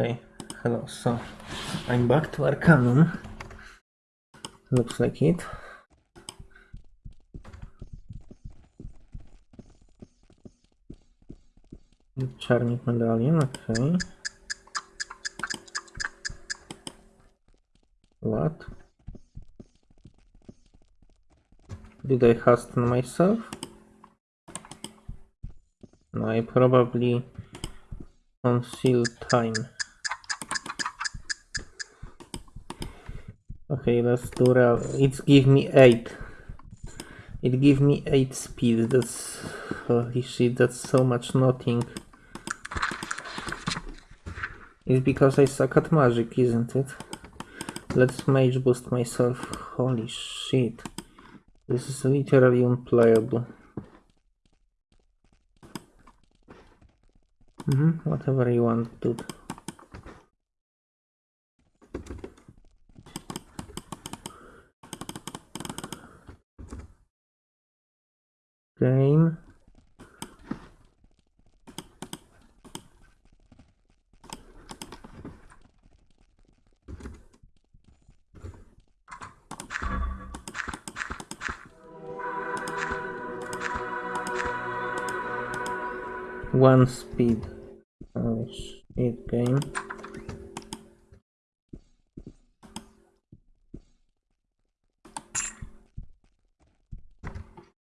Okay, hello. So I'm back to Arcanum. Looks like it. Czarnik medallion, okay. What? Did I hasten myself? No, I probably congeal time. Okay, let's do real. It's give me 8. It give me 8 speed. That's... Holy shit, that's so much nothing. It's because I suck at magic, isn't it? Let's mage boost myself. Holy shit. This is literally unplayable. Mm -hmm, whatever you want, dude. One speed. Oh shit, game.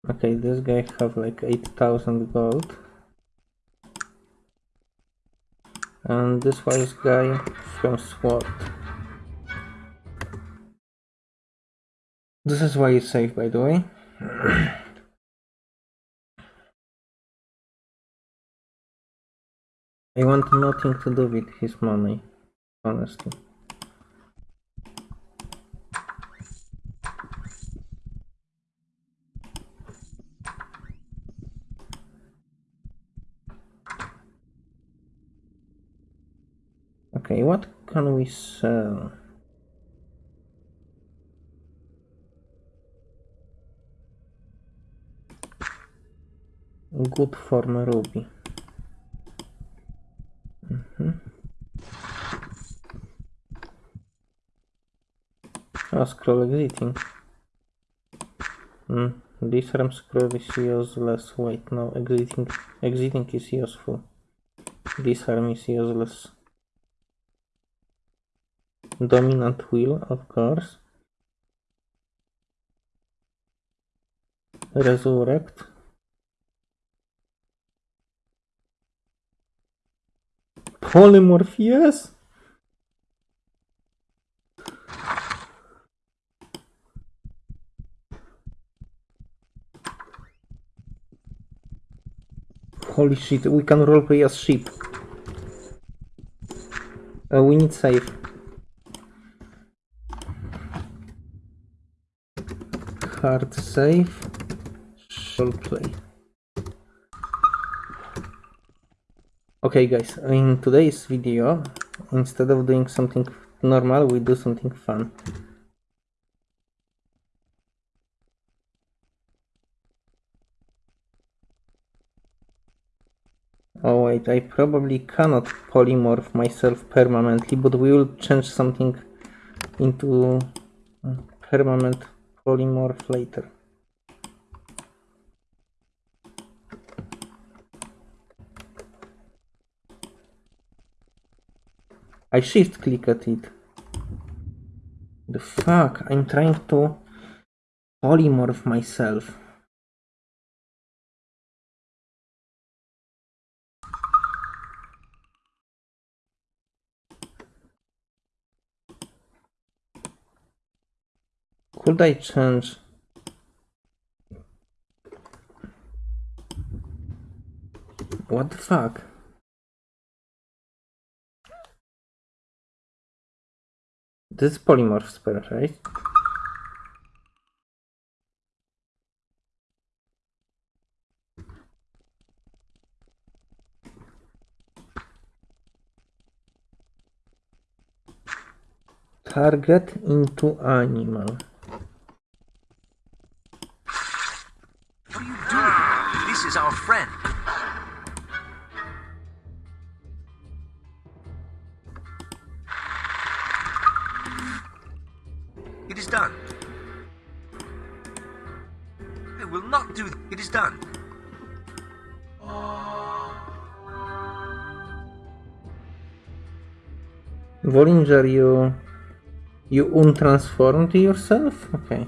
Okay, this guy have like 8000 gold. And this was guy from SWAT. This is why it's safe, by the way. I want nothing to do with his money, honestly. Okay, what can we sell? Good form ruby. Mm -hmm. Oh, scroll exiting. Mm, disarm scroll is useless. Wait, no, exiting, exiting is useful. Disarm is useless. Dominant will, of course. Resurrect. Polymorph, yes! Holy shit, we can roleplay as sheep. Uh, we need save. Hard save. Roleplay. Okay guys, in today's video, instead of doing something normal, we do something fun. Oh wait, I probably cannot polymorph myself permanently, but we will change something into uh, permanent polymorph later. I shift click at it. The fuck? I'm trying to polymorph myself. Could I change? What the fuck? This is polymorph spell, right? Target into animal. What are you doing? This is our friend. Bollinger, you you untransformed yourself? Okay.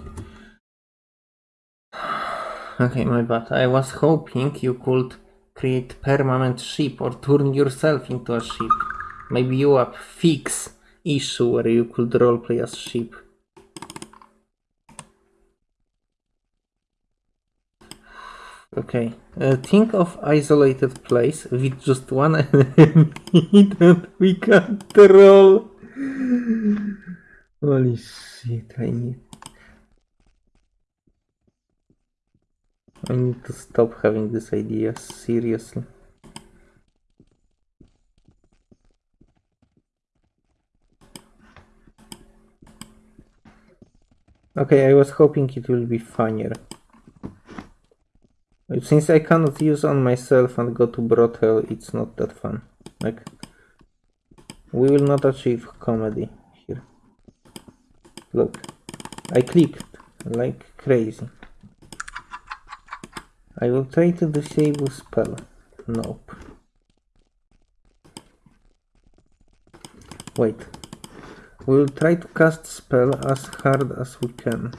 Okay, my bad. I was hoping you could create permanent ship or turn yourself into a ship. Maybe you have fix issue where you could roleplay as ship. Okay. Uh, think of isolated place with just one enemy that we control. Holy shit, I need... I need to stop having these ideas, seriously. Okay, I was hoping it will be funnier. Since I cannot use on myself and go to brothel, it's not that fun. Like, we will not achieve comedy here. Look, I clicked like crazy. I will try to disable spell. Nope. Wait. We will try to cast spell as hard as we can.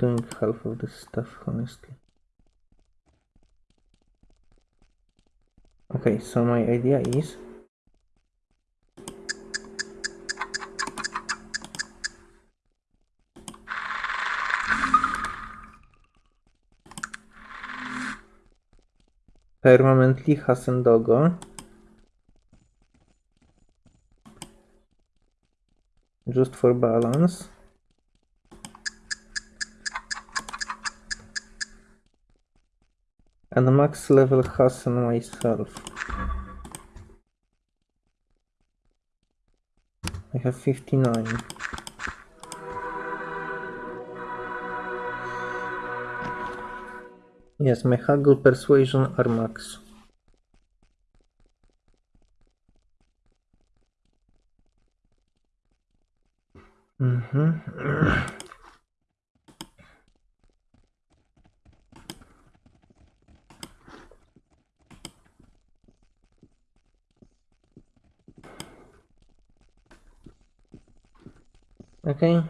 Doing half of this stuff, honestly? Okay, so my idea is permanently Hasendogo just for balance and max level Hasan myself I have 59 Yes, my haggle persuasion are max. Mhm. Okay.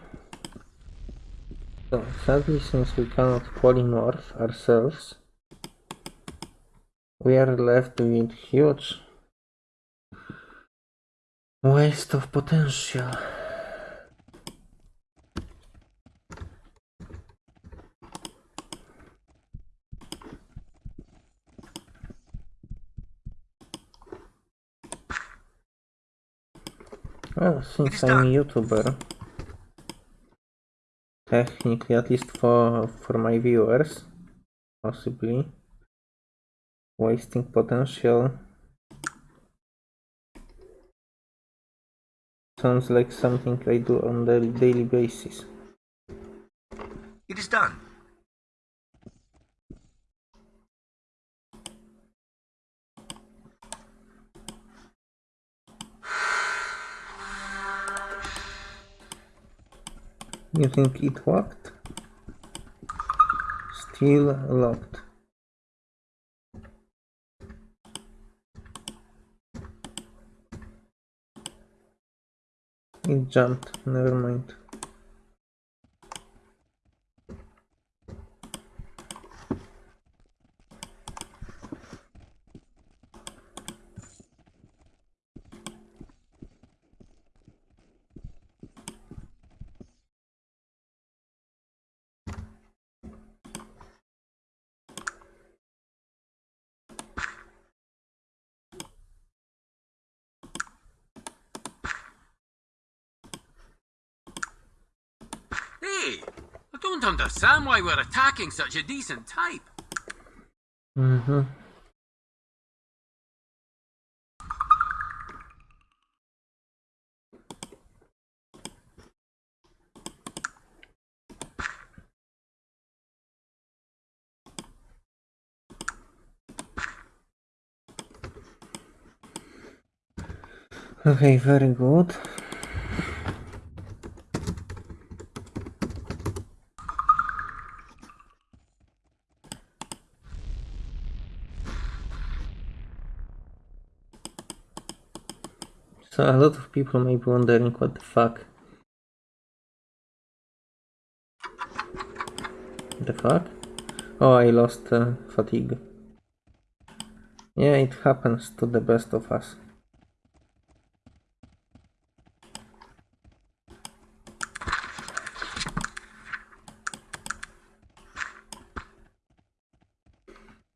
So, sadly, since we cannot polymorph ourselves, we are left with huge waste of potential. Well, since I'm a. YouTuber, technically, at least for for my viewers, possibly wasting potential sounds like something I do on a daily basis. It is done. You think it worked? Still locked. It jumped, never mind. Hey, I don't understand why we're attacking such a decent type. Mm-hmm. Okay, very good. So a lot of people may be wondering what the fuck. The fuck? Oh, I lost uh, fatigue. Yeah, it happens to the best of us.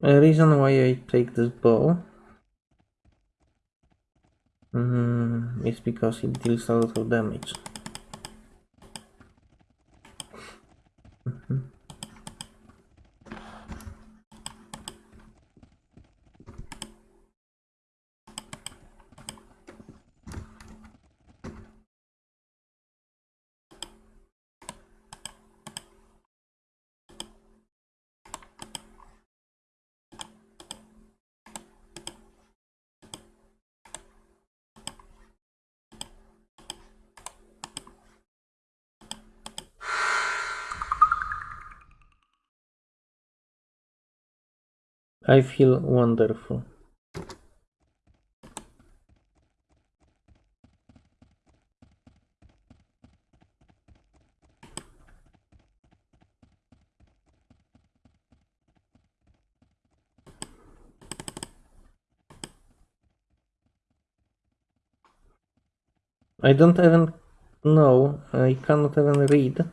A reason why I take this bow because it deals a lot of damage. I feel wonderful. I don't even know, I cannot even read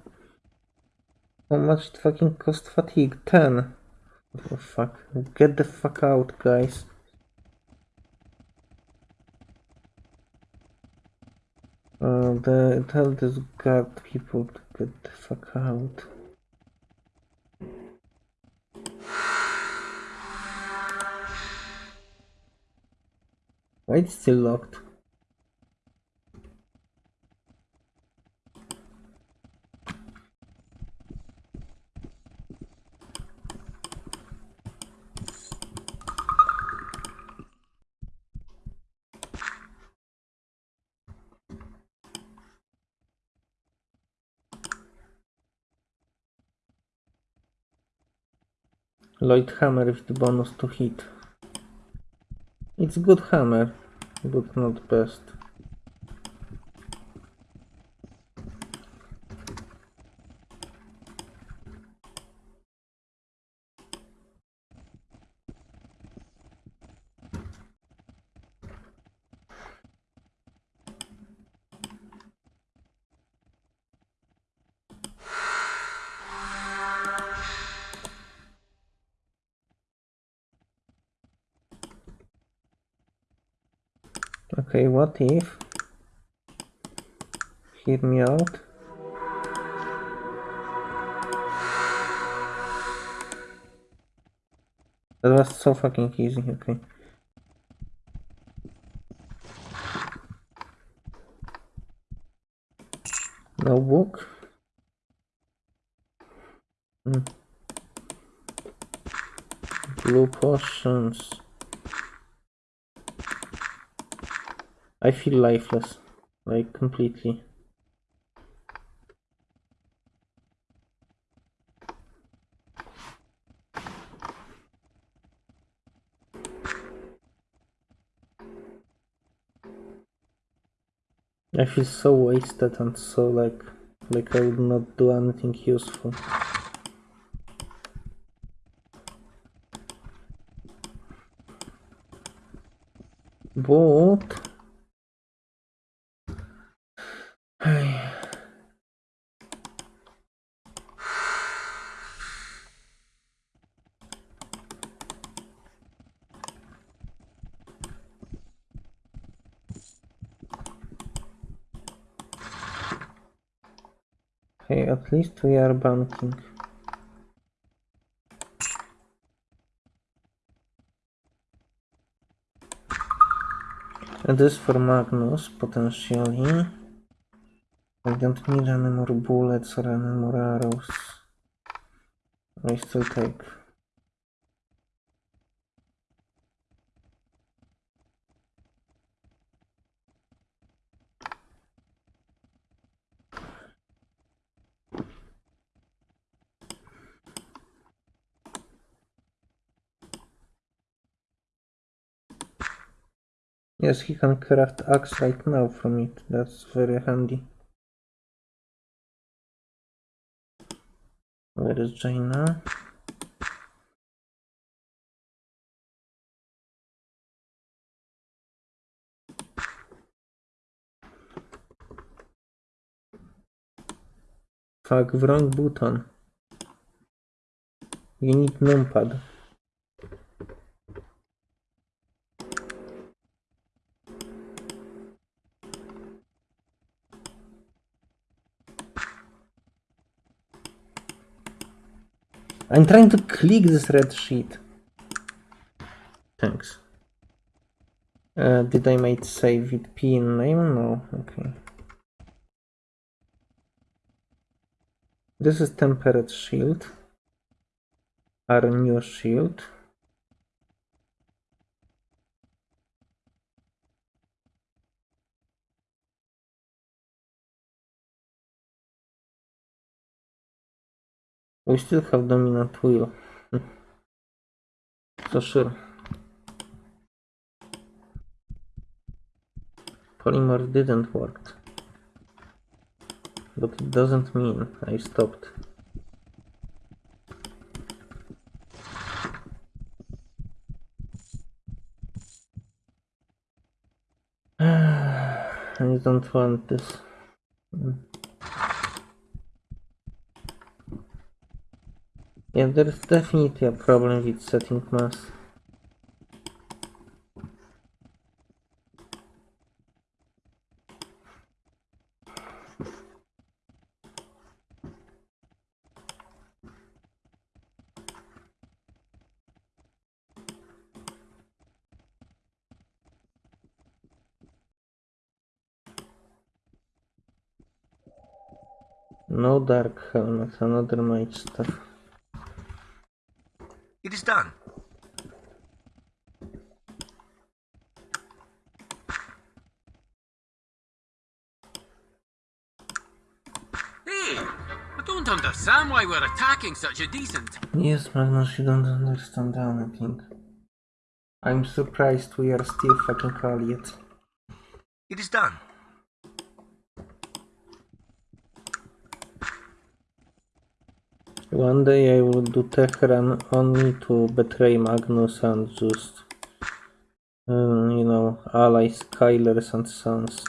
how much fucking cost fatigue. 10. Oh fuck. Get the fuck out, guys. Uh, the, tell this guard people to get the fuck out. Why it's still locked? Lloyd hammer with the bonus to hit. It's good hammer, but not best. Okay, what if? Hear me out. That was so fucking easy, okay. No book. Hmm. Blue potions. I feel lifeless, like completely. I feel so wasted and so like like I would not do anything useful. But at least we are banking. This for Magnus, potentially. I don't need any more bullets or any more arrows. I still take. Yes, he can craft axe right now from it. That's very handy. Where is Jaina? Fuck, wrong button. You need numpad. I'm trying to click this red sheet. Thanks. Uh, did I might save it P in name? No. Okay. This is temperate shield. Our new shield. We still have dominant wheel. so sure. Polymer didn't work. But it doesn't mean I stopped. I don't want this. Yeah, there's definitely a problem with setting mass. No dark helmet, another mage stuff. It is done. Hey, I don't understand why we're attacking such a decent. Yes, Magnus, you don't understand anything. I'm surprised we are still fucking allied. It is done. One day I will do tech run only to betray Magnus and just, um, you know, ally Schuylers and Sons.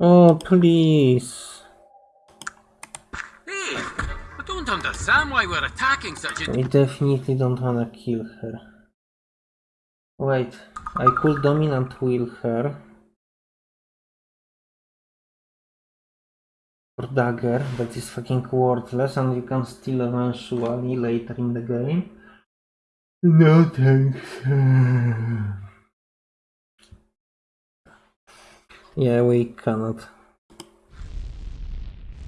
Oh, please. Hey, I don't understand why we're attacking such a. I definitely don't wanna kill her. Wait, I could dominant will her. Or dagger, that is fucking worthless and you can steal eventually later in the game. No thanks. yeah, we cannot.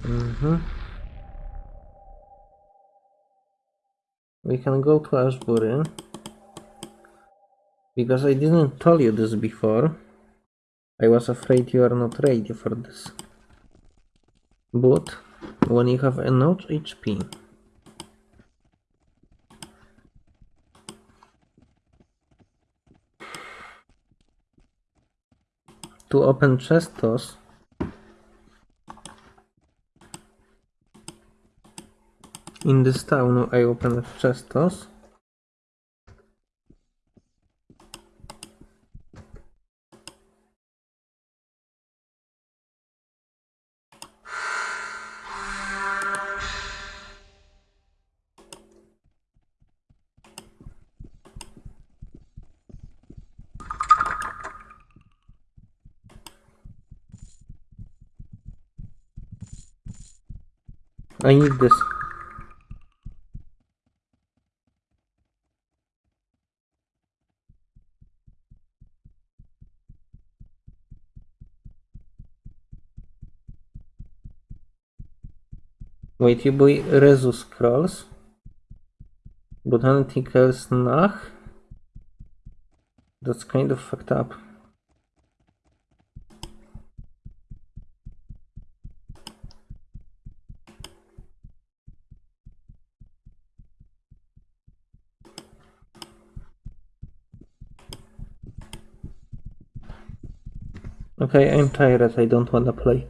Mm-hmm. We can go to Ashbury. Because I didn't tell you this before. I was afraid you are not ready for this. But when you have enough HP to open chestos in this town I opened chestos I need this. Wait, you buy Rezu scrolls? But anything else nah? That's kind of fucked up. Okay, I'm tired. I don't wanna play.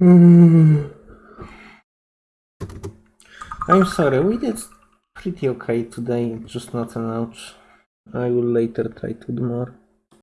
Mm. I'm sorry. We did pretty okay today. Just not an ouch. I will later try to do more.